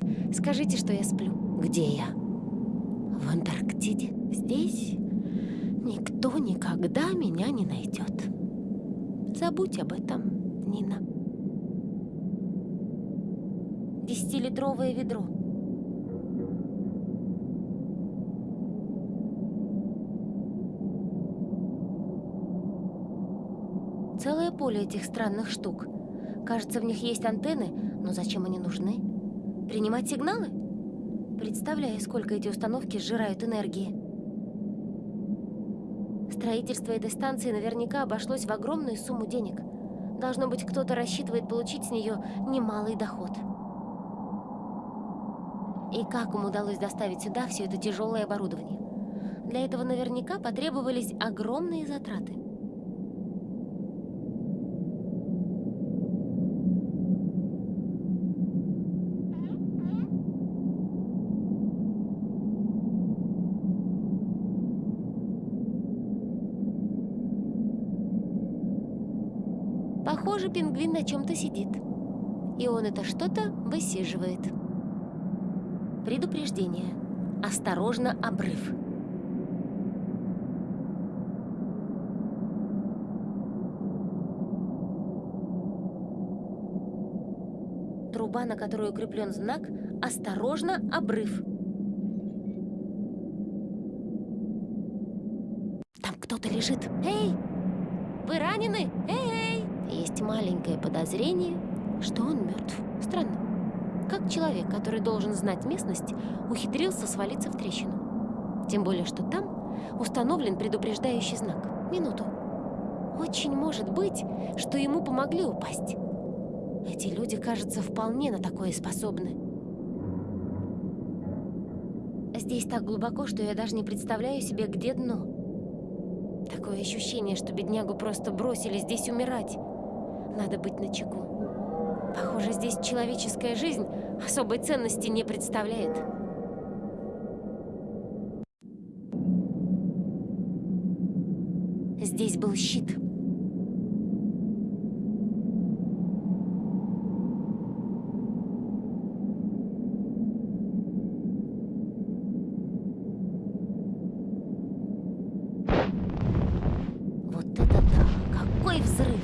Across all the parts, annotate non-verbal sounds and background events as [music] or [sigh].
кто-нибудь, скажите, что я сплю. Где я? В Антарктиде. Здесь никто никогда меня не найдет. Забудь об этом, Нина. Десятилитровое ведро. Целое поле этих странных штук. Кажется, в них есть антенны, но зачем они нужны? Принимать сигналы? Представляю, сколько эти установки сжирают энергии. Строительство этой станции наверняка обошлось в огромную сумму денег. Должно быть, кто-то рассчитывает получить с нее немалый доход. И как им удалось доставить сюда все это тяжелое оборудование? Для этого наверняка потребовались огромные затраты. Похоже, пингвин на чем-то сидит. И он это что-то высиживает. Предупреждение. Осторожно, обрыв. Труба, на которой укреплен знак «Осторожно, обрыв». Там кто-то лежит. Эй! Вы ранены? Эй! Есть маленькое подозрение, что он мертв. Странно. Как человек, который должен знать местность, ухитрился свалиться в трещину. Тем более, что там установлен предупреждающий знак. Минуту. Очень может быть, что ему помогли упасть. Эти люди, кажется, вполне на такое способны. Здесь так глубоко, что я даже не представляю себе, где дно. Такое ощущение, что беднягу просто бросили здесь умирать. Надо быть начеку. Похоже, здесь человеческая жизнь особой ценности не представляет. Здесь был щит. Вот это да! Какой взрыв!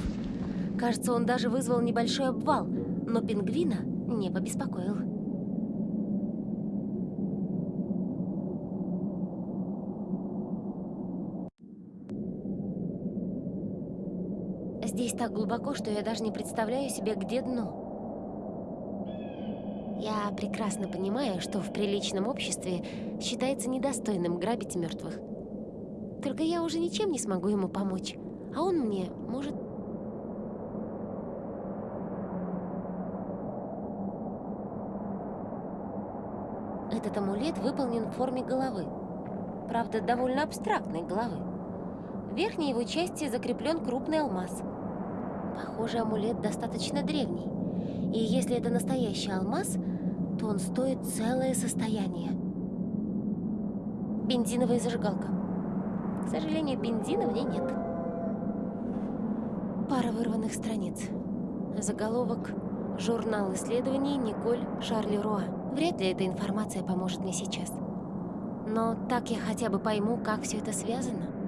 Кажется, он даже вызвал небольшой обвал, но пингвина не побеспокоил. Здесь так глубоко, что я даже не представляю себе, где дно. Я прекрасно понимаю, что в приличном обществе считается недостойным грабить мертвых. Только я уже ничем не смогу ему помочь, а он мне может Амулет выполнен в форме головы. Правда, довольно абстрактной головы. В верхней его части закреплен крупный алмаз. Похоже, амулет достаточно древний. И если это настоящий алмаз, то он стоит целое состояние. Бензиновая зажигалка. К сожалению, бензина в ней нет. Пара вырванных страниц. Заголовок «Журнал исследований Николь Шарли Руа». Вряд ли эта информация поможет мне сейчас. Но так я хотя бы пойму, как все это связано.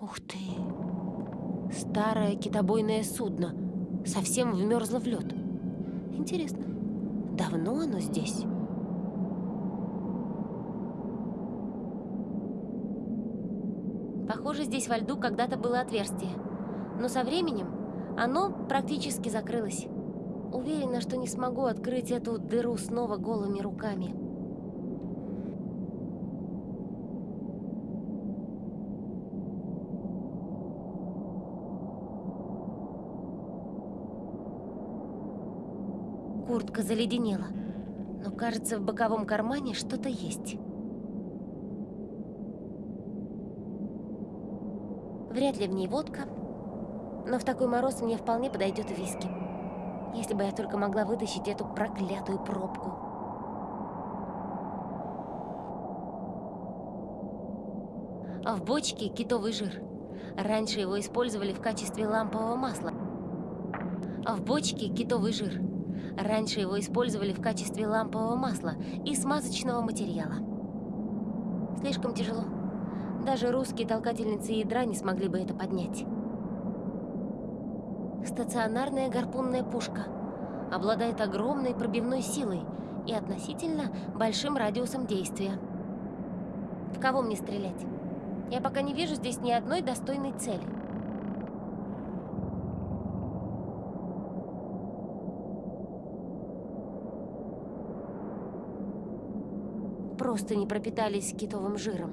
Ух ты! Старое китобойное судно. Совсем вмерзло в лед. Интересно, давно оно здесь? Похоже, здесь во льду когда-то было отверстие. Но со временем оно практически закрылось. Уверена, что не смогу открыть эту дыру снова голыми руками. Куртка заледенела, но кажется, в боковом кармане что-то есть. Вряд ли в ней водка, но в такой мороз мне вполне подойдет виски. Если бы я только могла вытащить эту проклятую пробку. А в бочке китовый жир. Раньше его использовали в качестве лампового масла. А в бочке китовый жир. Раньше его использовали в качестве лампового масла и смазочного материала. Слишком тяжело. Даже русские толкательницы ядра не смогли бы это поднять. Стационарная гарпунная пушка. Обладает огромной пробивной силой и относительно большим радиусом действия. В кого мне стрелять? Я пока не вижу здесь ни одной достойной цели. Просто не пропитались китовым жиром.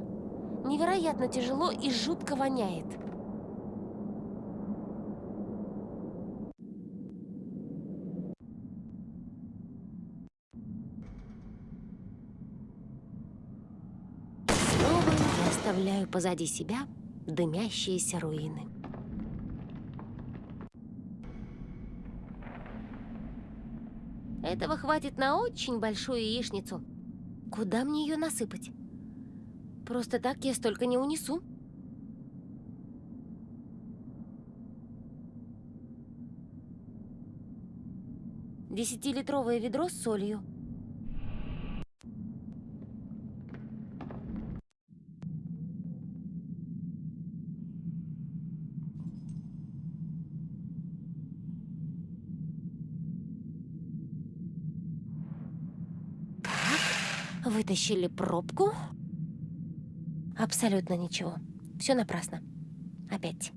Невероятно тяжело и жутко воняет. оставляю позади себя дымящиеся руины. Этого хватит на очень большую яичницу. Куда мне ее насыпать? Просто так я столько не унесу. Десятилитровое ведро с солью – Вытащили пробку. Абсолютно ничего. Все напрасно. Опять.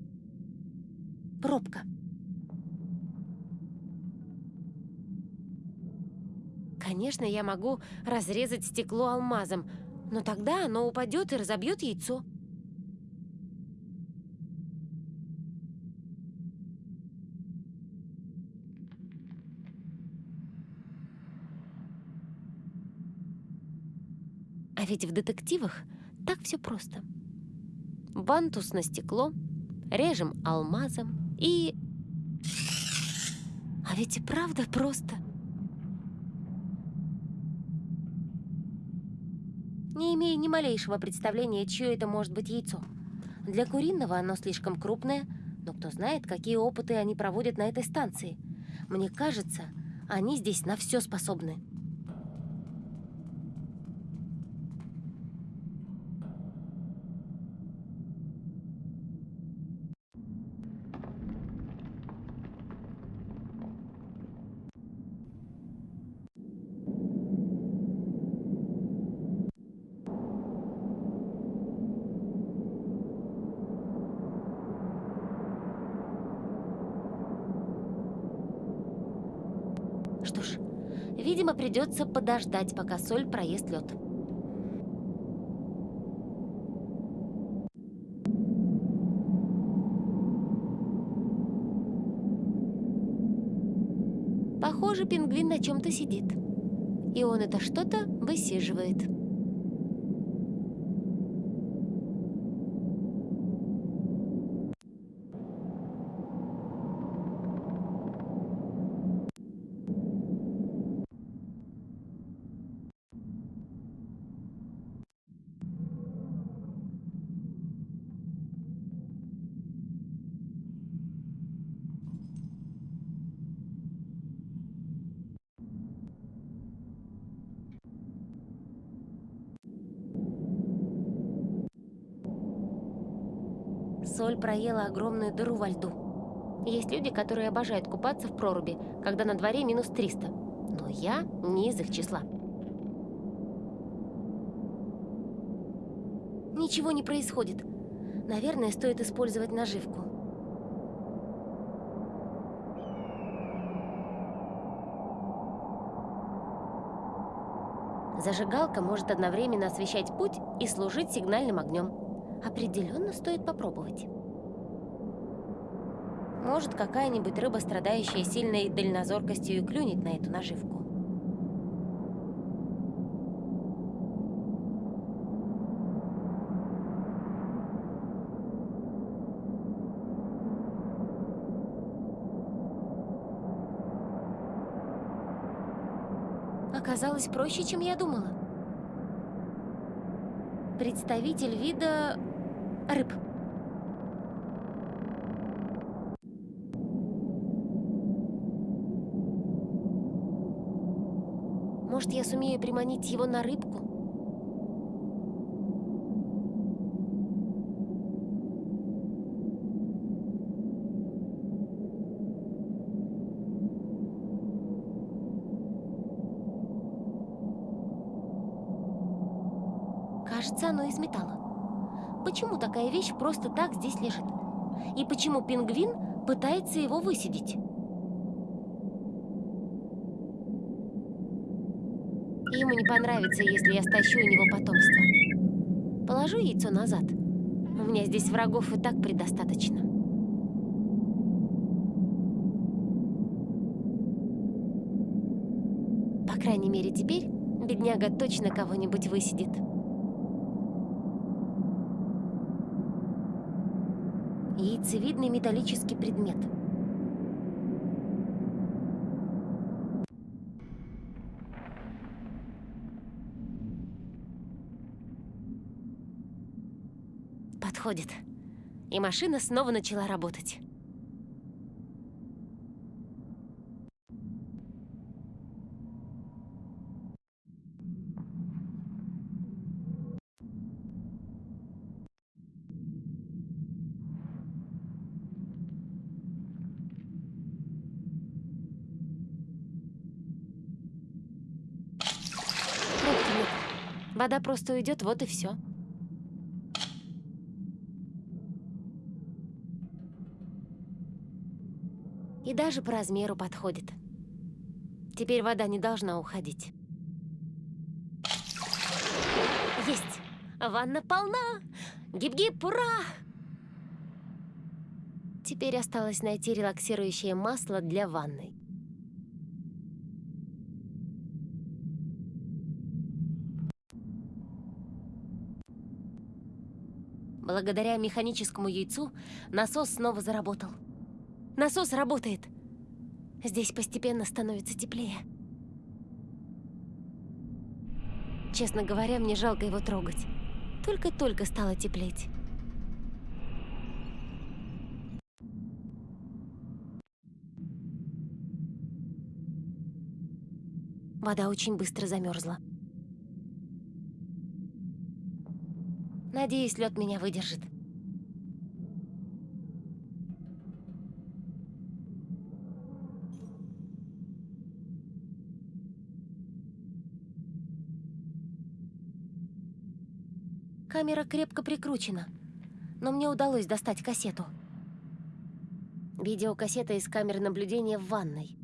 Пробка. Конечно, я могу разрезать стекло алмазом, но тогда оно упадет и разобьет яйцо. Ведь в детективах так все просто. Бантус на стекло, режем алмазом и... А ведь и правда просто. Не имею ни малейшего представления, чье это может быть яйцо. Для куриного оно слишком крупное, но кто знает, какие опыты они проводят на этой станции. Мне кажется, они здесь на все способны. Что ж, видимо, придется подождать, пока соль проест лед. Похоже, пингвин на чем-то сидит. И он это что-то высиживает. Соль проела огромную дыру во льду. Есть люди, которые обожают купаться в проруби, когда на дворе минус 300. Но я не из их числа. Ничего не происходит. Наверное, стоит использовать наживку. Зажигалка может одновременно освещать путь и служить сигнальным огнем. Определенно стоит попробовать. Может, какая-нибудь рыба, страдающая сильной дальнозоркостью, и клюнет на эту наживку. Оказалось проще, чем я думала. Представитель вида рыб. Может, я сумею приманить его на рыбку? Кажется, оно из металла. Почему такая вещь просто так здесь лежит? И почему пингвин пытается его высидеть? Ему не понравится, если я стащу у него потомство. Положу яйцо назад. У меня здесь врагов и так предостаточно. По крайней мере, теперь бедняга точно кого-нибудь высидит. Яйцевидный металлический предмет. Подходит. И машина снова начала работать. Вода просто уйдет, вот и все. И даже по размеру подходит. Теперь вода не должна уходить. Есть! Ванна полна! Гип-гип, ура! Теперь осталось найти релаксирующее масло для ванной. Благодаря механическому яйцу насос снова заработал. Насос работает. Здесь постепенно становится теплее. Честно говоря, мне жалко его трогать. Только-только стало теплеть. Вода очень быстро замерзла. Надеюсь, лед меня выдержит. Камера крепко прикручена, но мне удалось достать кассету. Видеокассета из камеры наблюдения в ванной.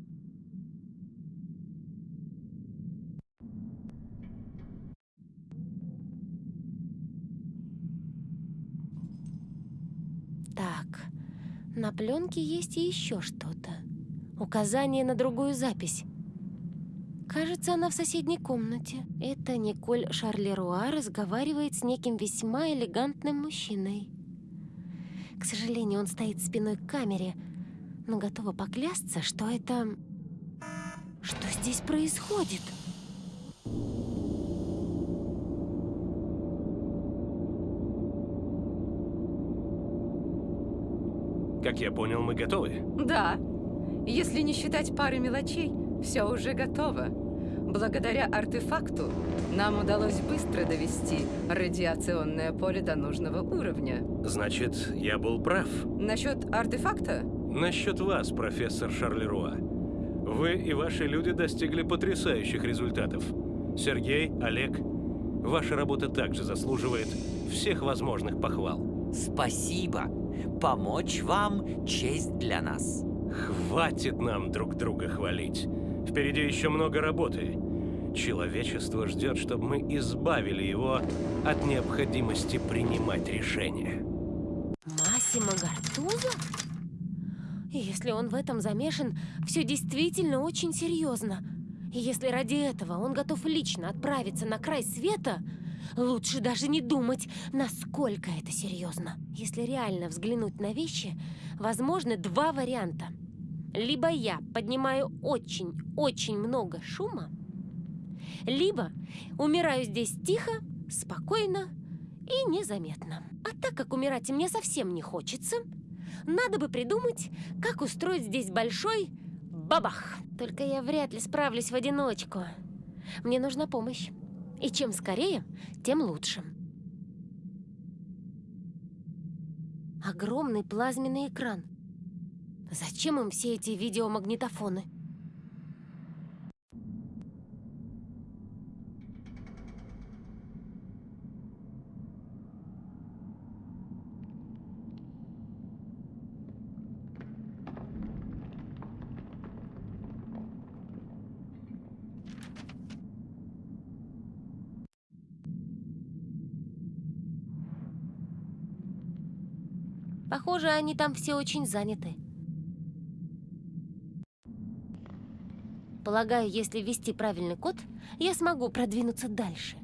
На пленке есть и еще что-то. Указание на другую запись. Кажется, она в соседней комнате. Это Николь Шарлеруа разговаривает с неким весьма элегантным мужчиной. К сожалению, он стоит спиной к камере, но готова поклясться, что это... Что здесь происходит? Как я понял, мы готовы? Да. Если не считать пары мелочей, все уже готово. Благодаря артефакту нам удалось быстро довести радиационное поле до нужного уровня. Значит, я был прав. Насчет артефакта? Насчет вас, профессор Шарлеруа. Вы и ваши люди достигли потрясающих результатов. Сергей, Олег, ваша работа также заслуживает всех возможных похвал. Спасибо. Помочь вам – честь для нас. Хватит нам друг друга хвалить. Впереди еще много работы. Человечество ждет, чтобы мы избавили его от необходимости принимать решения. Массимо Гартузо? Если он в этом замешан, все действительно очень серьезно. И если ради этого он готов лично отправиться на край света, лучше даже не думать, насколько это серьезно. Если реально взглянуть на вещи, возможны два варианта. Либо я поднимаю очень-очень много шума, либо умираю здесь тихо, спокойно и незаметно. А так как умирать мне совсем не хочется, надо бы придумать, как устроить здесь большой бабах. Только я вряд ли справлюсь в одиночку. Мне нужна помощь. И чем скорее, тем лучше. Огромный плазменный экран. Зачем им все эти видеомагнитофоны? Похоже, они там все очень заняты. Полагаю, если ввести правильный код, я смогу продвинуться дальше.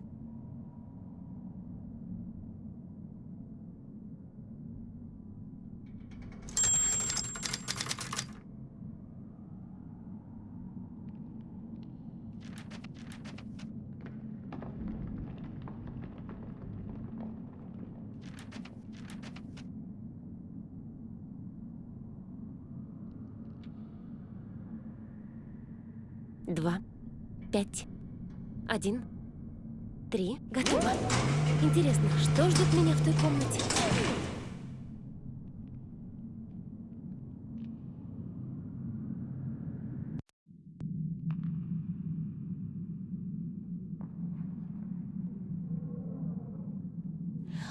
Два, пять, один, три. Готово. Интересно, что ждет меня в той комнате?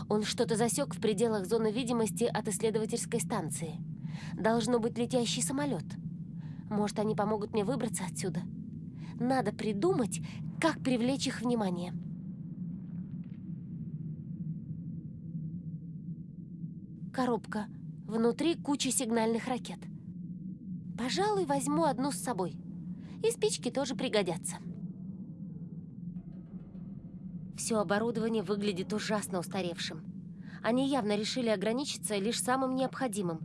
Он что-то засек в пределах зоны видимости от исследовательской станции. Должно быть летящий самолет. Может, они помогут мне выбраться отсюда? Надо придумать, как привлечь их внимание. Коробка. Внутри куча сигнальных ракет. Пожалуй, возьму одну с собой. И спички тоже пригодятся. Все оборудование выглядит ужасно устаревшим. Они явно решили ограничиться лишь самым необходимым.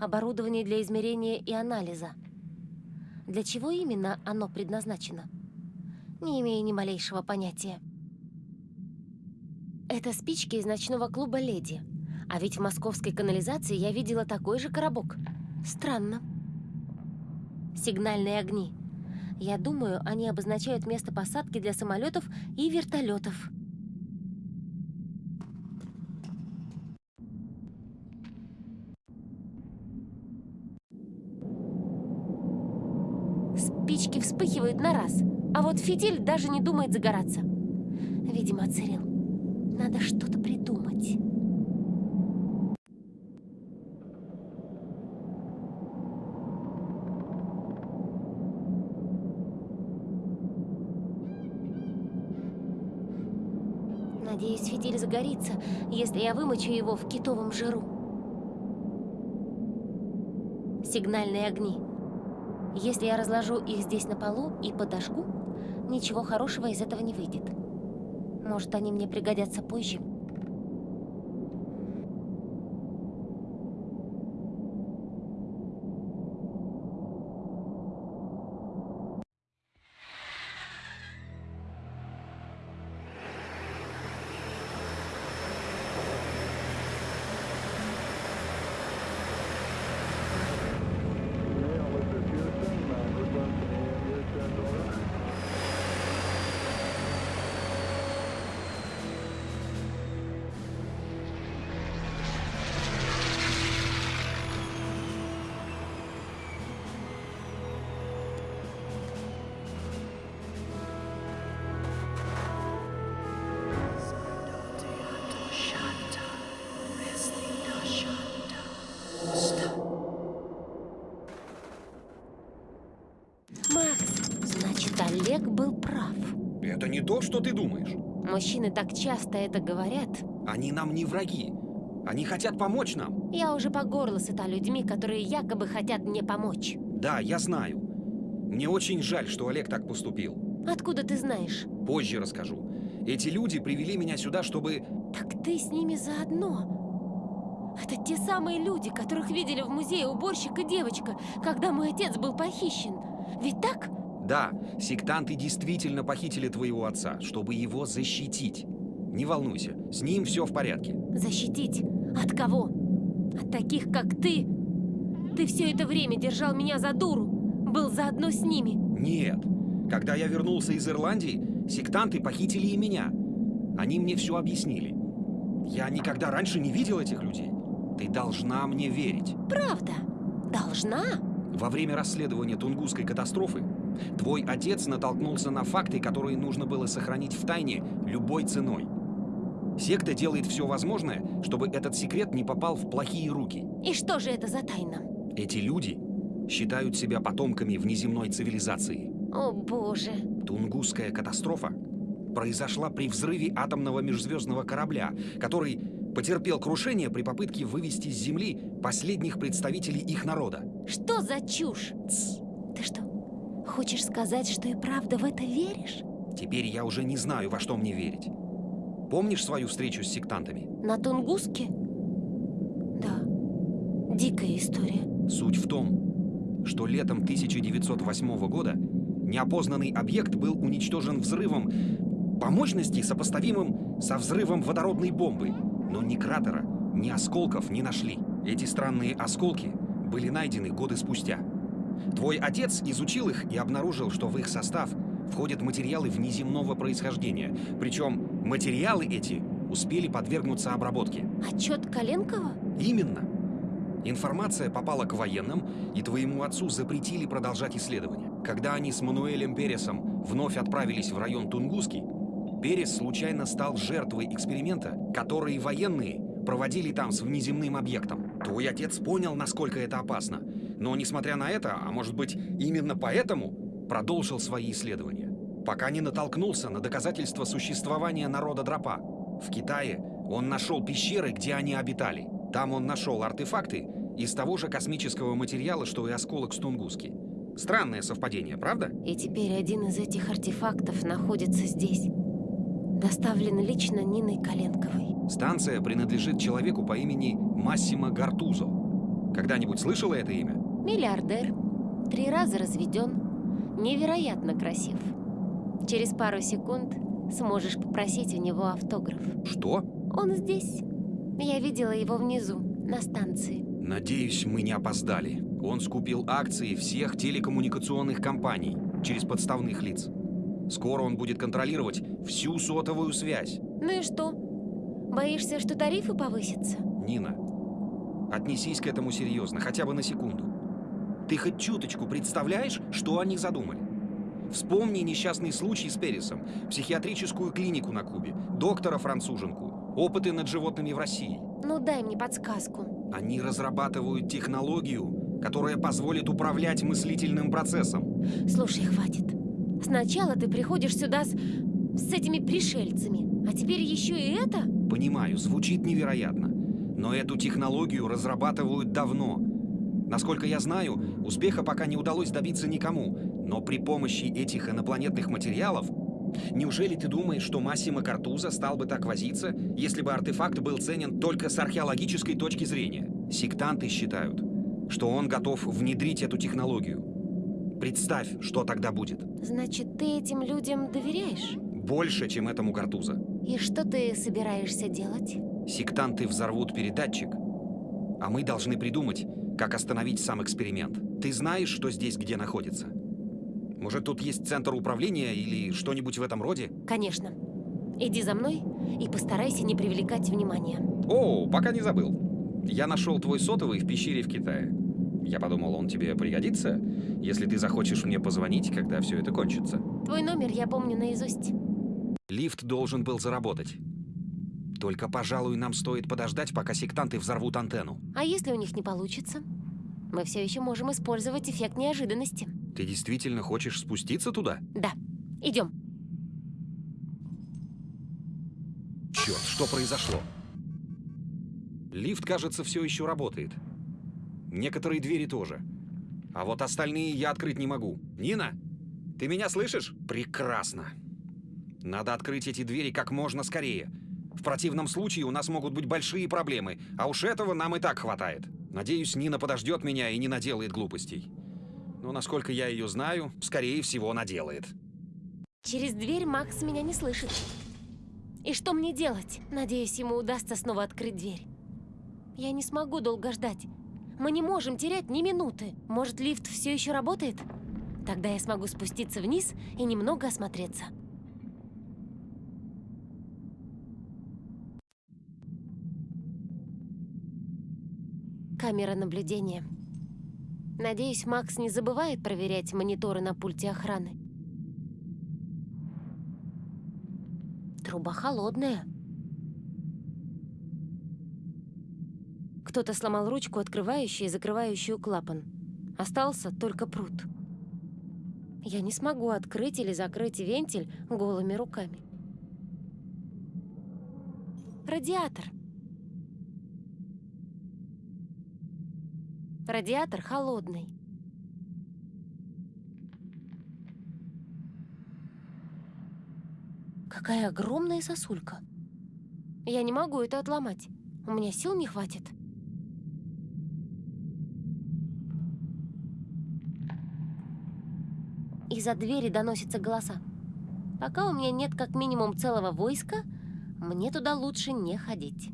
Оборудование для измерения и анализа – для чего именно оно предназначено? Не имею ни малейшего понятия. Это спички из ночного клуба «Леди». А ведь в московской канализации я видела такой же коробок. Странно. Сигнальные огни. Я думаю, они обозначают место посадки для самолетов и вертолетов. Спички вспыхивают на раз, а вот фитиль даже не думает загораться. Видимо, отсырел. Надо что-то придумать. Надеюсь, фитиль загорится, если я вымочу его в китовом жиру. Сигнальные огни. Если я разложу их здесь на полу и подожгу, ничего хорошего из этого не выйдет. Может, они мне пригодятся позже. Часто это говорят. Они нам не враги. Они хотят помочь нам. Я уже по горло сыта людьми, которые якобы хотят мне помочь. Да, я знаю. Мне очень жаль, что Олег так поступил. Откуда ты знаешь? Позже расскажу. Эти люди привели меня сюда, чтобы... Так ты с ними заодно. Это те самые люди, которых видели в музее уборщик и девочка, когда мой отец был похищен. Ведь так? Да, сектанты действительно похитили твоего отца, чтобы его защитить. Не волнуйся, с ним все в порядке. Защитить? От кого? От таких, как ты? Ты все это время держал меня за дуру. Был заодно с ними. Нет. Когда я вернулся из Ирландии, сектанты похитили и меня. Они мне все объяснили. Я никогда раньше не видел этих людей. Ты должна мне верить. Правда? Должна? Во время расследования Тунгусской катастрофы твой отец натолкнулся на факты, которые нужно было сохранить в тайне любой ценой. Секта делает все возможное, чтобы этот секрет не попал в плохие руки. И что же это за тайна? Эти люди считают себя потомками внеземной цивилизации. О боже. Тунгусская катастрофа произошла при взрыве атомного межзвездного корабля, который потерпел крушение при попытке вывести с Земли последних представителей их народа. Что за чушь? Тсс. Ты что, хочешь сказать, что и правда в это веришь? Теперь я уже не знаю, во что мне верить. Помнишь свою встречу с сектантами? На Тунгуске? Да. Дикая история. Суть в том, что летом 1908 года неопознанный объект был уничтожен взрывом по мощности, сопоставимым со взрывом водородной бомбы. Но ни кратера, ни осколков не нашли. Эти странные осколки были найдены годы спустя. Твой отец изучил их и обнаружил, что в их состав входят материалы внеземного происхождения. Причем материалы эти успели подвергнуться обработке. Отчет Коленкова? Именно. Информация попала к военным, и твоему отцу запретили продолжать исследования. Когда они с Мануэлем Пересом вновь отправились в район Тунгуски, Перес случайно стал жертвой эксперимента, который военные проводили там с внеземным объектом. Твой отец понял, насколько это опасно. Но, несмотря на это, а может быть, именно поэтому, продолжил свои исследования. Пока не натолкнулся на доказательства существования народа Дропа. В Китае он нашел пещеры, где они обитали. Там он нашел артефакты из того же космического материала, что и осколок с Тунгуски. Странное совпадение, правда? И теперь один из этих артефактов находится здесь. Доставлен лично Ниной Коленковой. Станция принадлежит человеку по имени Массимо Гартузо. Когда-нибудь слышала это имя? Миллиардер. Три раза разведен. Невероятно красив. Через пару секунд сможешь попросить у него автограф. Что? Он здесь. Я видела его внизу, на станции. Надеюсь, мы не опоздали. Он скупил акции всех телекоммуникационных компаний через подставных лиц. Скоро он будет контролировать всю сотовую связь. Ну и что? Боишься, что тарифы повысятся? Нина, отнесись к этому серьезно, хотя бы на секунду. Ты хоть чуточку представляешь, что они задумали? Вспомни несчастный случай с Пересом, психиатрическую клинику на Кубе, доктора-француженку, опыты над животными в России. Ну дай мне подсказку. Они разрабатывают технологию, которая позволит управлять мыслительным процессом. Слушай, хватит. Сначала ты приходишь сюда с, с этими пришельцами, а теперь еще и это? Понимаю, звучит невероятно. Но эту технологию разрабатывают давно. Насколько я знаю, успеха пока не удалось добиться никому. Но при помощи этих инопланетных материалов... Неужели ты думаешь, что Массимо Картуза стал бы так возиться, если бы артефакт был ценен только с археологической точки зрения? Сектанты считают, что он готов внедрить эту технологию. Представь, что тогда будет. Значит, ты этим людям доверяешь? Больше, чем этому Картуза. И что ты собираешься делать? Сектанты взорвут передатчик, а мы должны придумать, как остановить сам эксперимент. Ты знаешь, что здесь где находится? Может, тут есть центр управления или что-нибудь в этом роде? Конечно. Иди за мной и постарайся не привлекать внимания. О, пока не забыл. Я нашел твой сотовый в пещере в Китае. Я подумал, он тебе пригодится, если ты захочешь мне позвонить, когда все это кончится. Твой номер я помню наизусть. Лифт должен был заработать. Только, пожалуй, нам стоит подождать, пока сектанты взорвут антенну. А если у них не получится? Мы все еще можем использовать эффект неожиданности. Ты действительно хочешь спуститься туда? Да, идем. Черт, что произошло? Лифт, кажется, все еще работает. Некоторые двери тоже. А вот остальные я открыть не могу. Нина, ты меня слышишь? Прекрасно. Надо открыть эти двери как можно скорее. В противном случае у нас могут быть большие проблемы, а уж этого нам и так хватает. Надеюсь, Нина подождет меня и не наделает глупостей. Но насколько я ее знаю, скорее всего, наделает. Через дверь Макс меня не слышит. И что мне делать? Надеюсь, ему удастся снова открыть дверь. Я не смогу долго ждать. Мы не можем терять ни минуты. Может, лифт все еще работает? Тогда я смогу спуститься вниз и немного осмотреться. Камера наблюдения. Надеюсь, Макс не забывает проверять мониторы на пульте охраны. Труба холодная. Кто-то сломал ручку, открывающую и закрывающую клапан. Остался только пруд. Я не смогу открыть или закрыть вентиль голыми руками. Радиатор. Радиатор холодный. Какая огромная сосулька. Я не могу это отломать. У меня сил не хватит. Из-за двери доносятся голоса. Пока у меня нет как минимум целого войска, мне туда лучше не ходить.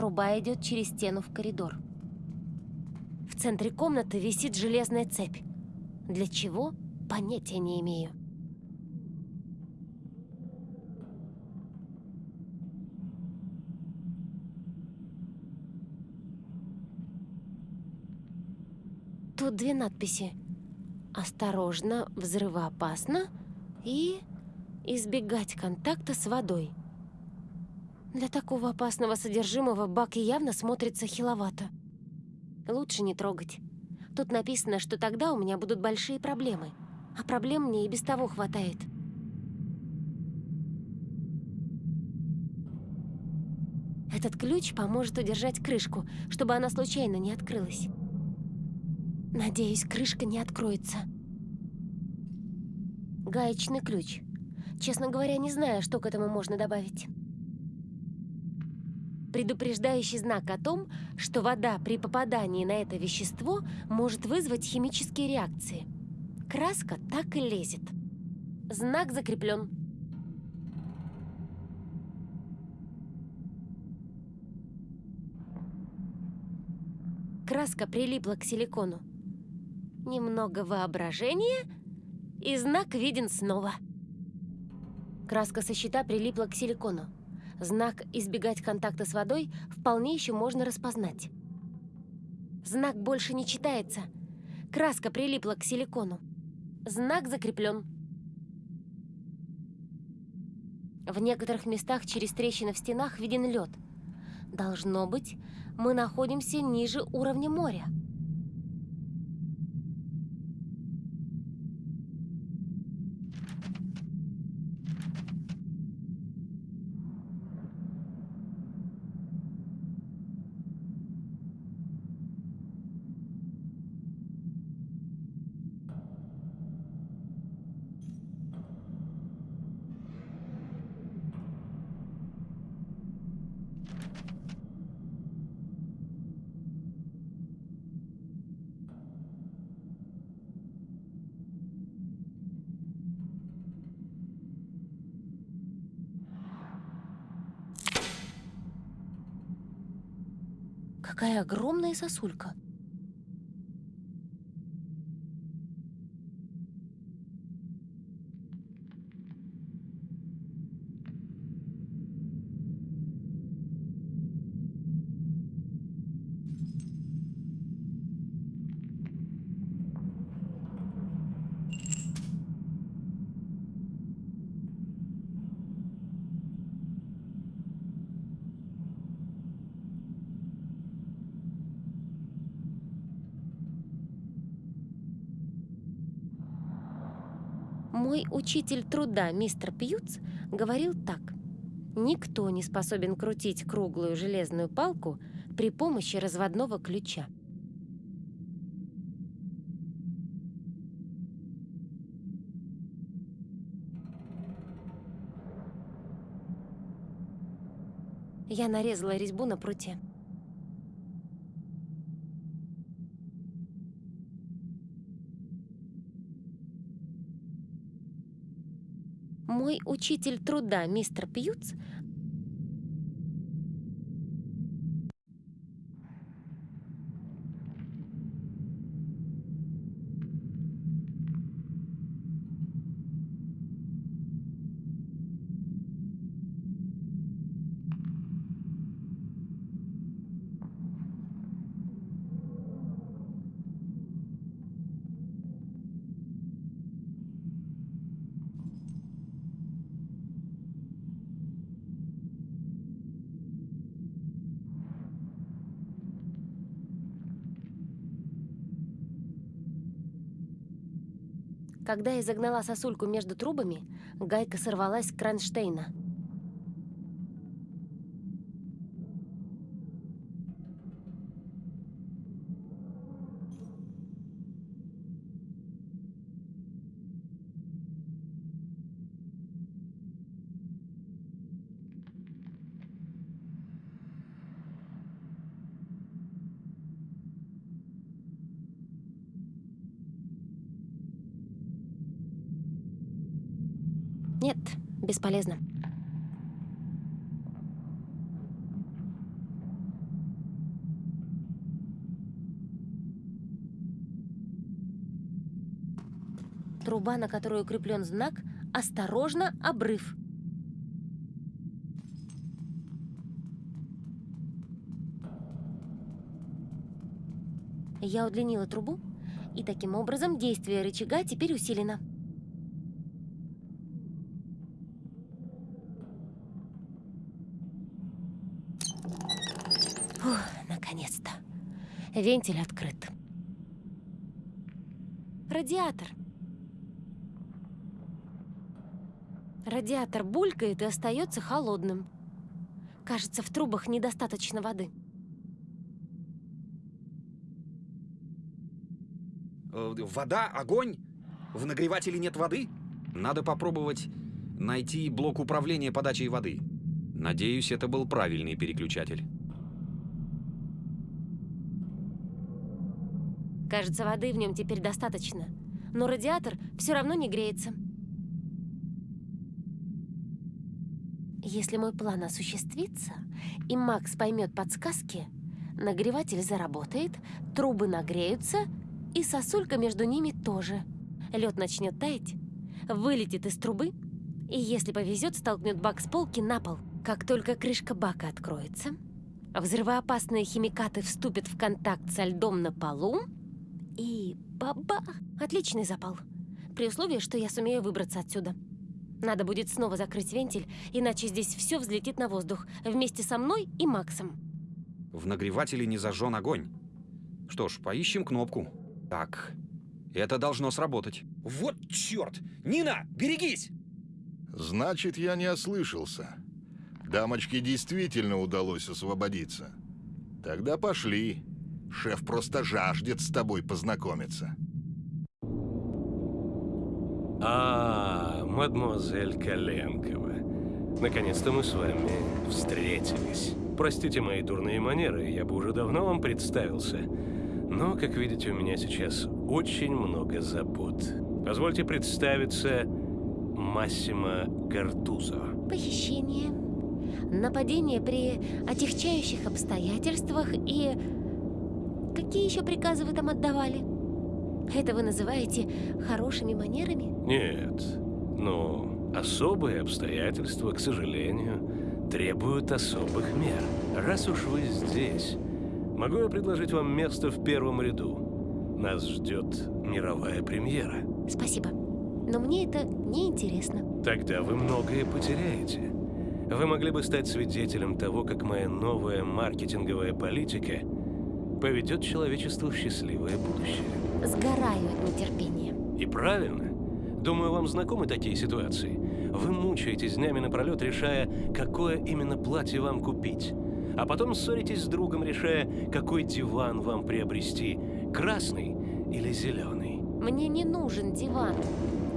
Труба идет через стену в коридор. В центре комнаты висит железная цепь. Для чего? Понятия не имею. Тут две надписи. «Осторожно, взрывоопасно» и «Избегать контакта с водой». Для такого опасного содержимого бак явно смотрится хиловато. Лучше не трогать. Тут написано, что тогда у меня будут большие проблемы. А проблем мне и без того хватает. Этот ключ поможет удержать крышку, чтобы она случайно не открылась. Надеюсь, крышка не откроется. Гаечный ключ. Честно говоря, не знаю, что к этому можно добавить. Предупреждающий знак о том, что вода при попадании на это вещество может вызвать химические реакции. Краска так и лезет. Знак закреплен. Краска прилипла к силикону. Немного воображения, и знак виден снова. Краска со щита прилипла к силикону. Знак «Избегать контакта с водой» вполне еще можно распознать. Знак больше не читается. Краска прилипла к силикону. Знак закреплен. В некоторых местах через трещины в стенах виден лед. Должно быть, мы находимся ниже уровня моря. Какая огромная сосулька. Учитель труда, мистер Пьюц, говорил так. Никто не способен крутить круглую железную палку при помощи разводного ключа. Я нарезала резьбу на пруте. Мой учитель труда, мистер Пьюц, Когда я загнала сосульку между трубами, гайка сорвалась с кронштейна. Бесполезно. Труба, на которую укреплен знак «Осторожно, обрыв». Я удлинила трубу, и таким образом действие рычага теперь усилено. Фух, наконец-то. Вентиль открыт. Радиатор. Радиатор булькает и остается холодным. Кажется, в трубах недостаточно воды. Э, Вода, огонь? В нагревателе нет воды? Надо попробовать найти блок управления подачей воды. Надеюсь, это был правильный переключатель. Кажется, воды в нем теперь достаточно. Но радиатор все равно не греется. Если мой план осуществится, и Макс поймет подсказки, нагреватель заработает, трубы нагреются, и сосулька между ними тоже. Лед начнет таять, вылетит из трубы, и, если повезет, столкнет бак с полки на пол. Как только крышка бака откроется, взрывоопасные химикаты вступят в контакт со льдом на полу, и бабах! Отличный запал. При условии, что я сумею выбраться отсюда. Надо будет снова закрыть вентиль, иначе здесь все взлетит на воздух вместе со мной и Максом. В нагревателе не зажжен огонь. Что ж, поищем кнопку. Так, это должно сработать. Вот черт! Нина, берегись! Значит, я не ослышался. Дамочке действительно удалось освободиться. Тогда пошли. Шеф просто жаждет с тобой познакомиться. А, мадемуазель Коленкова. Наконец-то мы с вами встретились. Простите мои дурные манеры, я бы уже давно вам представился. Но, как видите, у меня сейчас очень много забот. Позвольте представиться Массимо Гартузо. Похищение, нападение при отягчающих обстоятельствах и... Какие еще приказы вы там отдавали? Это вы называете хорошими манерами? Нет, но особые обстоятельства, к сожалению, требуют особых мер. Раз уж вы здесь, могу я предложить вам место в первом ряду. Нас ждет мировая премьера. Спасибо. Но мне это не интересно. Тогда вы многое потеряете. Вы могли бы стать свидетелем того, как моя новая маркетинговая политика поведет человечество в счастливое будущее. Сгораю от нетерпения. И правильно. Думаю, вам знакомы такие ситуации. Вы мучаетесь днями напролет, решая, какое именно платье вам купить. А потом ссоритесь с другом, решая, какой диван вам приобрести. Красный или зеленый. Мне не нужен диван,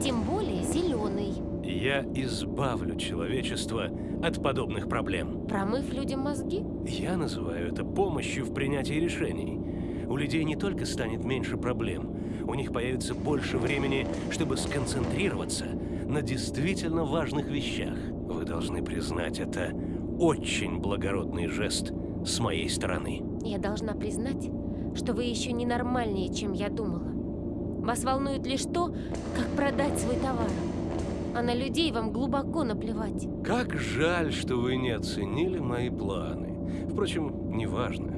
тем более зеленый. Я избавлю человечество от подобных проблем. Промыв людям мозги? Я называю это помощью в принятии решений. У людей не только станет меньше проблем, у них появится больше времени, чтобы сконцентрироваться на действительно важных вещах. Вы должны признать это очень благородный жест с моей стороны. Я должна признать, что вы еще ненормальнее, чем я думала. Вас волнует лишь то, как продать свой товар. А на людей вам глубоко наплевать. Как жаль, что вы не оценили мои планы. Впрочем, неважно.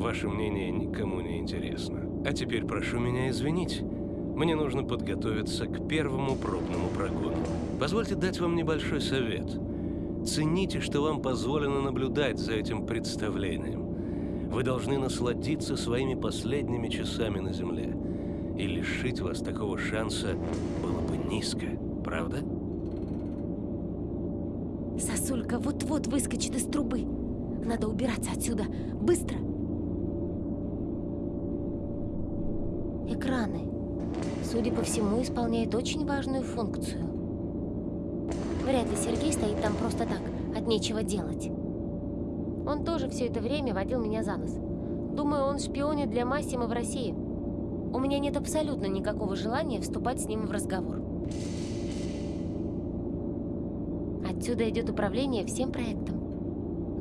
Ваше мнение никому не интересно. А теперь прошу меня извинить. Мне нужно подготовиться к первому пробному прогону. Позвольте дать вам небольшой совет. Цените, что вам позволено наблюдать за этим представлением. Вы должны насладиться своими последними часами на Земле. И лишить вас такого шанса было бы низко, правда? Сосулька вот-вот выскочит из трубы. Надо убираться отсюда. Быстро! Экраны. Судя по всему, исполняют очень важную функцию. Вряд ли Сергей стоит там просто так, от нечего делать. Он тоже все это время водил меня за нос. Думаю, он шпионит для Массима в России. У меня нет абсолютно никакого желания вступать с ним в разговор. Отсюда идет управление всем проектом.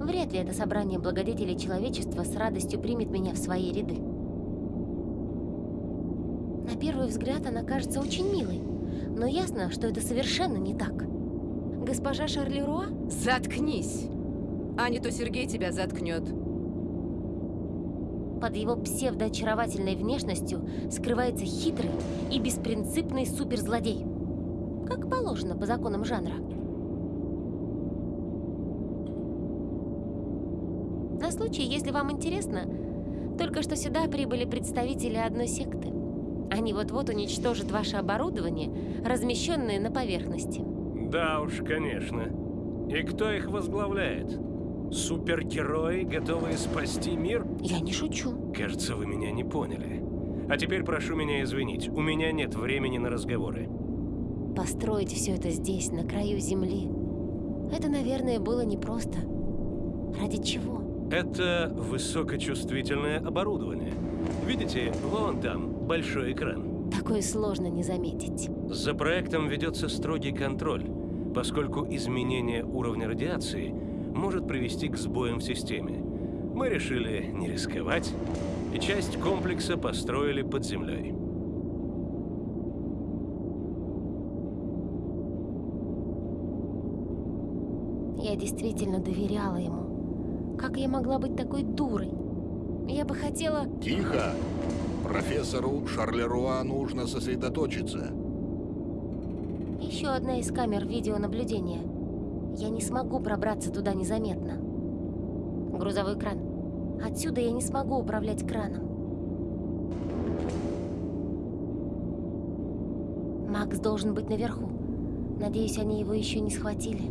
Вряд ли это собрание благодетелей человечества с радостью примет меня в свои ряды. На первый взгляд она кажется очень милой, но ясно, что это совершенно не так. Госпожа Шарлеруа? Заткнись! А не то Сергей тебя заткнет. Под его псевдоочаровательной внешностью скрывается хитрый и беспринципный суперзлодей. Как положено по законам жанра. На случай, если вам интересно, только что сюда прибыли представители одной секты. Они вот-вот уничтожат ваше оборудование, размещенное на поверхности. Да уж, конечно. И кто их возглавляет? Супергерои, готовые спасти мир? Я не шучу. Кажется, вы меня не поняли. А теперь прошу меня извинить, у меня нет времени на разговоры. Построить все это здесь, на краю земли, это, наверное, было непросто. Ради чего? Это высокочувствительное оборудование. Видите, вон там большой экран. Такое сложно не заметить. За проектом ведется строгий контроль, поскольку изменение уровня радиации может привести к сбоям в системе. Мы решили не рисковать, и часть комплекса построили под землей. Я действительно доверяла ему. Как я могла быть такой дурой? Я бы хотела... Тихо! Профессору Шарлеруа нужно сосредоточиться. Еще одна из камер видеонаблюдения. Я не смогу пробраться туда незаметно. Грузовой кран. Отсюда я не смогу управлять краном. Макс должен быть наверху. Надеюсь, они его еще не схватили.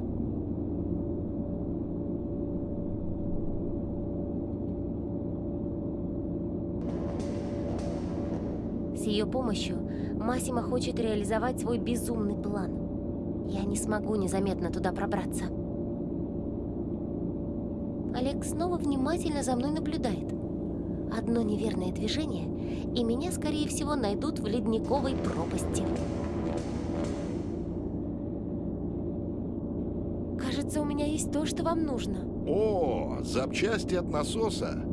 Ее помощью Масима хочет реализовать свой безумный план. Я не смогу незаметно туда пробраться. Олег снова внимательно за мной наблюдает. Одно неверное движение, и меня, скорее всего, найдут в ледниковой пропасти. Кажется, у меня есть то, что вам нужно. О, запчасти от насоса.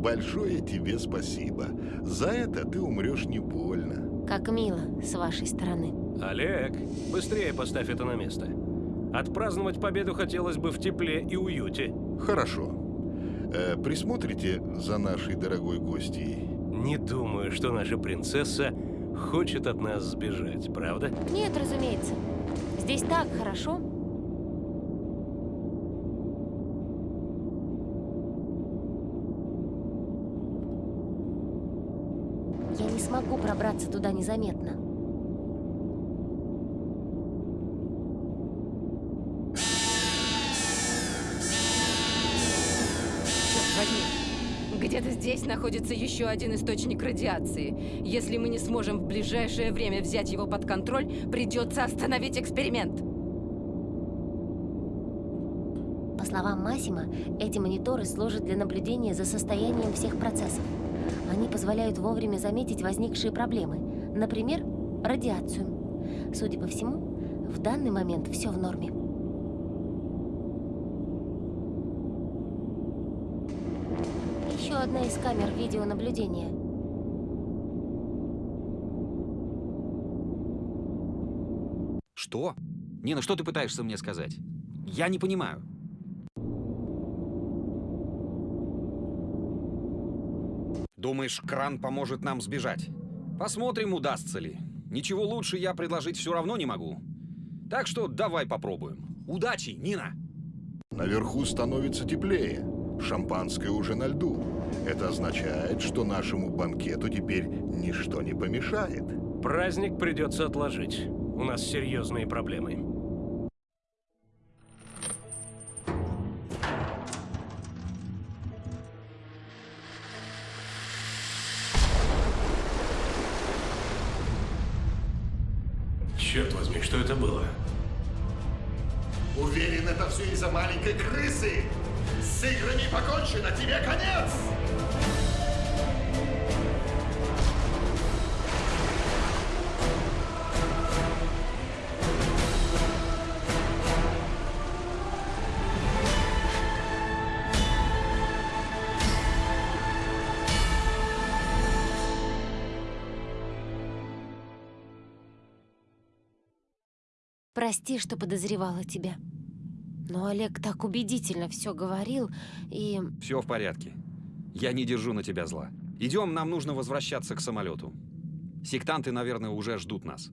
Большое тебе спасибо. За это ты умрешь не больно. Как мило с вашей стороны. Олег, быстрее поставь это на место. Отпраздновать победу хотелось бы в тепле и уюте. Хорошо. Э, присмотрите за нашей дорогой гостьей. Не думаю, что наша принцесса хочет от нас сбежать, правда? Нет, разумеется. Здесь так хорошо. забраться туда незаметно. Где-то здесь находится еще один источник радиации. Если мы не сможем в ближайшее время взять его под контроль, придется остановить эксперимент. По словам Масима, эти мониторы служат для наблюдения за состоянием всех процессов. Они позволяют вовремя заметить возникшие проблемы, например, радиацию. Судя по всему, в данный момент все в норме. Еще одна из камер видеонаблюдения. Что? Нина, что ты пытаешься мне сказать? Я не понимаю. Думаешь, кран поможет нам сбежать? Посмотрим, удастся ли. Ничего лучше я предложить все равно не могу. Так что давай попробуем. Удачи, Нина! Наверху становится теплее. Шампанское уже на льду. Это означает, что нашему банкету теперь ничто не помешает. Праздник придется отложить. У нас серьезные проблемы. Что это было? Уверен, это все из-за маленькой крысы. С играми покончено, тебе конец! Прости, что подозревала тебя. Но Олег так убедительно все говорил, и... Все в порядке. Я не держу на тебя зла. Идем, нам нужно возвращаться к самолету. Сектанты, наверное, уже ждут нас.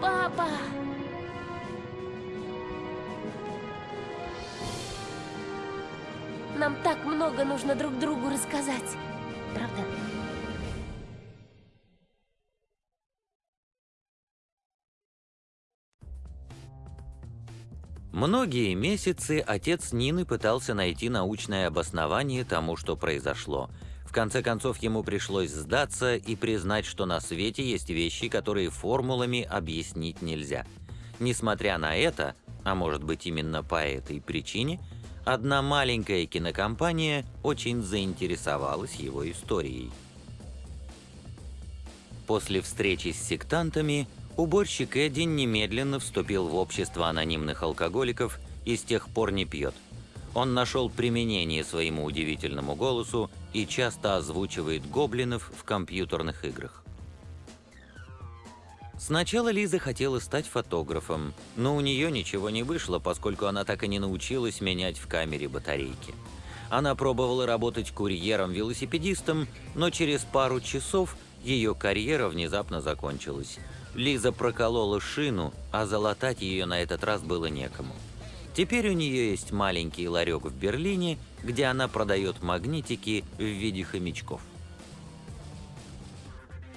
Папа! Нам так много нужно друг другу рассказать. Правда? Многие месяцы отец Нины пытался найти научное обоснование тому, что произошло. В конце концов, ему пришлось сдаться и признать, что на свете есть вещи, которые формулами объяснить нельзя. Несмотря на это, а может быть именно по этой причине, одна маленькая кинокомпания очень заинтересовалась его историей. После встречи с сектантами уборщик Эдди немедленно вступил в общество анонимных алкоголиков и с тех пор не пьет. Он нашел применение своему удивительному голосу и часто озвучивает гоблинов в компьютерных играх. Сначала Лиза хотела стать фотографом, но у нее ничего не вышло, поскольку она так и не научилась менять в камере батарейки. Она пробовала работать курьером-велосипедистом, но через пару часов ее карьера внезапно закончилась. Лиза проколола шину, а залатать ее на этот раз было некому. Теперь у нее есть маленький ларек в Берлине, где она продает магнитики в виде хомячков.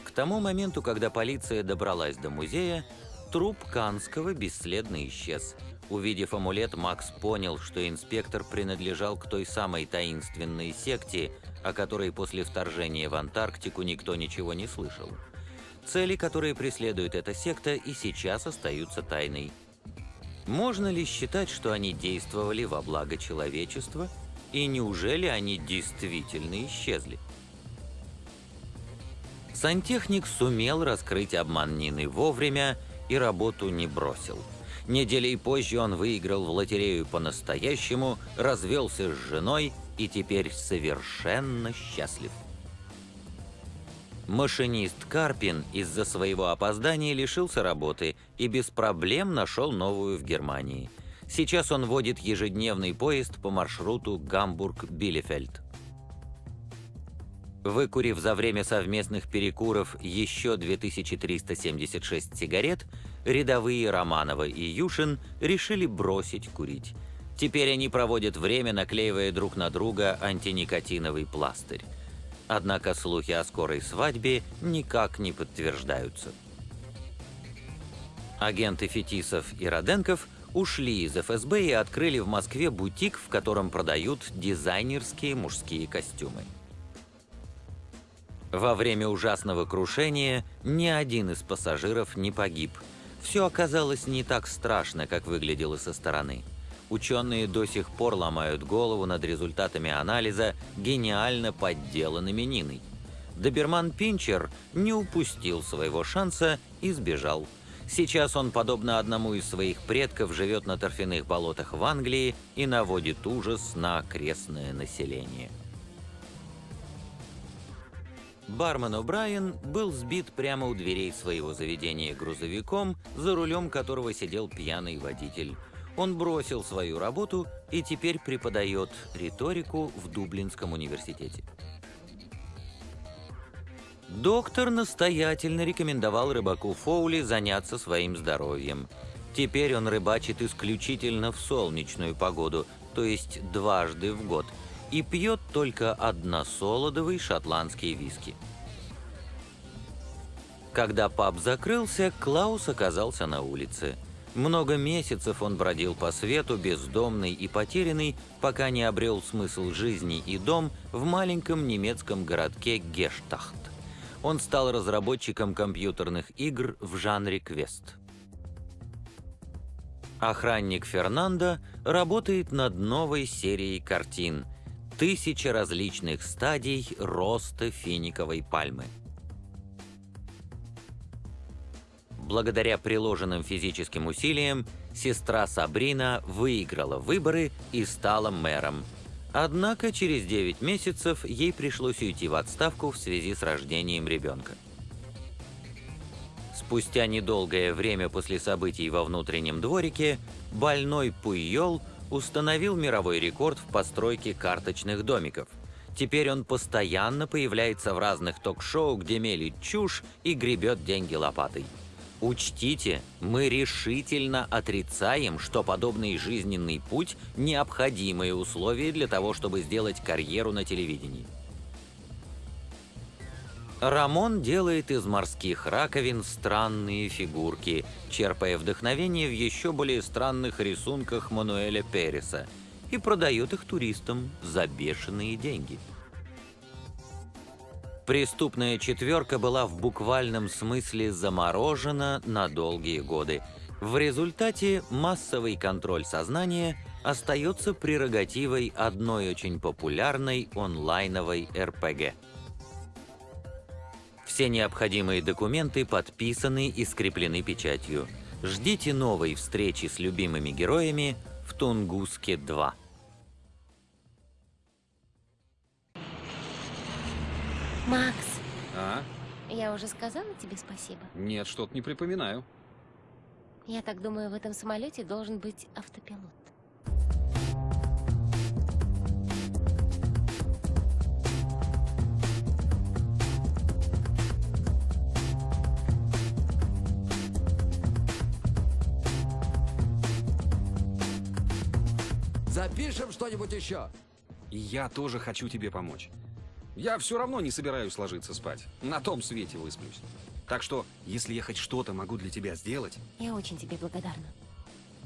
К тому моменту, когда полиция добралась до музея, труп Канского бесследно исчез. Увидев амулет, Макс понял, что инспектор принадлежал к той самой таинственной секте, о которой после вторжения в Антарктику никто ничего не слышал. Цели, которые преследует эта секта, и сейчас остаются тайной. Можно ли считать, что они действовали во благо человечества, и неужели они действительно исчезли? Сантехник сумел раскрыть обман Нины вовремя и работу не бросил. Неделей позже он выиграл в лотерею по-настоящему, развелся с женой и теперь совершенно счастлив. Машинист Карпин из-за своего опоздания лишился работы и без проблем нашел новую в Германии. Сейчас он водит ежедневный поезд по маршруту Гамбург-Билефельд. Выкурив за время совместных перекуров еще 2376 сигарет, рядовые Романова и Юшин решили бросить курить. Теперь они проводят время, наклеивая друг на друга антиникотиновый пластырь. Однако слухи о скорой свадьбе никак не подтверждаются. Агенты Фетисов и Роденков ушли из ФСБ и открыли в Москве бутик, в котором продают дизайнерские мужские костюмы. Во время ужасного крушения ни один из пассажиров не погиб. Все оказалось не так страшно, как выглядело со стороны. Ученые до сих пор ломают голову над результатами анализа, гениально подделанными Ниной. Доберман Пинчер не упустил своего шанса и сбежал. Сейчас он, подобно одному из своих предков, живет на торфяных болотах в Англии и наводит ужас на окрестное население. Бармен О'Брайен был сбит прямо у дверей своего заведения грузовиком, за рулем которого сидел пьяный водитель. Он бросил свою работу и теперь преподает риторику в Дублинском университете. Доктор настоятельно рекомендовал рыбаку Фоули заняться своим здоровьем. Теперь он рыбачит исключительно в солнечную погоду, то есть дважды в год – и пьет только односолодовый шотландский виски. Когда паб закрылся, Клаус оказался на улице. Много месяцев он бродил по свету, бездомный и потерянный, пока не обрел смысл жизни и дом в маленьком немецком городке Гештахт. Он стал разработчиком компьютерных игр в жанре квест. Охранник Фернандо работает над новой серией картин – тысячи различных стадий роста финиковой пальмы. Благодаря приложенным физическим усилиям, сестра Сабрина выиграла выборы и стала мэром. Однако через 9 месяцев ей пришлось уйти в отставку в связи с рождением ребенка. Спустя недолгое время после событий во внутреннем дворике, больной Пуйол установил мировой рекорд в постройке карточных домиков. Теперь он постоянно появляется в разных ток-шоу, где мелит чушь и гребет деньги лопатой. Учтите, мы решительно отрицаем, что подобный жизненный путь – необходимые условия для того, чтобы сделать карьеру на телевидении. Рамон делает из морских раковин странные фигурки, черпая вдохновение в еще более странных рисунках Мануэля Переса, и продает их туристам за бешеные деньги. Преступная четверка была в буквальном смысле заморожена на долгие годы. В результате массовый контроль сознания остается прерогативой одной очень популярной онлайновой РПГ. Все необходимые документы подписаны и скреплены печатью. Ждите новой встречи с любимыми героями в Тунгуске 2. Макс, А? я уже сказала тебе спасибо. Нет, что-то не припоминаю. Я так думаю, в этом самолете должен быть автопилот. Запишем что-нибудь еще. И я тоже хочу тебе помочь. Я все равно не собираюсь ложиться спать. На том свете высплюсь. Так что, если я хоть что-то могу для тебя сделать... Я очень тебе благодарна.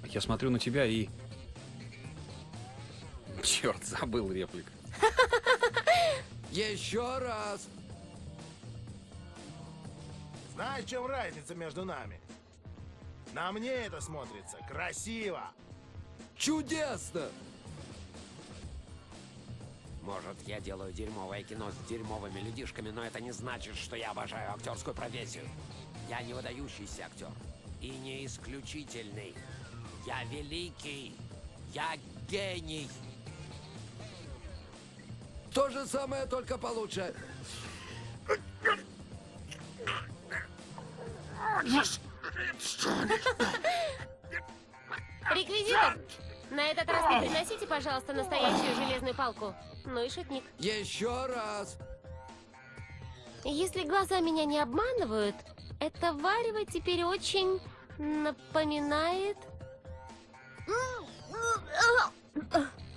Я смотрю на тебя и... Черт, забыл реплик. [laughs] Еще раз! Знаешь, в чем разница между нами? На мне это смотрится красиво. Чудесно! Может, я делаю дерьмовое кино с дерьмовыми людишками, но это не значит, что я обожаю актерскую профессию. Я не выдающийся актер. И не исключительный. Я великий. Я гений. То же самое, только получше. Реквизитор! На этот раз не приносите, пожалуйста, настоящую железную палку. Ну и шутник. Еще раз! Если глаза меня не обманывают, это варево теперь очень напоминает...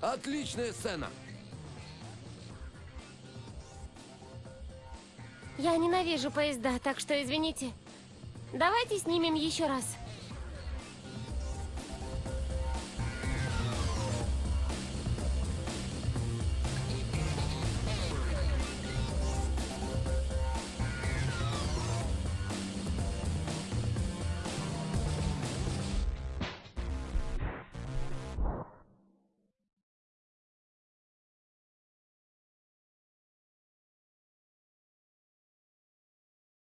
Отличная сцена! Я ненавижу поезда, так что извините. Давайте снимем еще раз.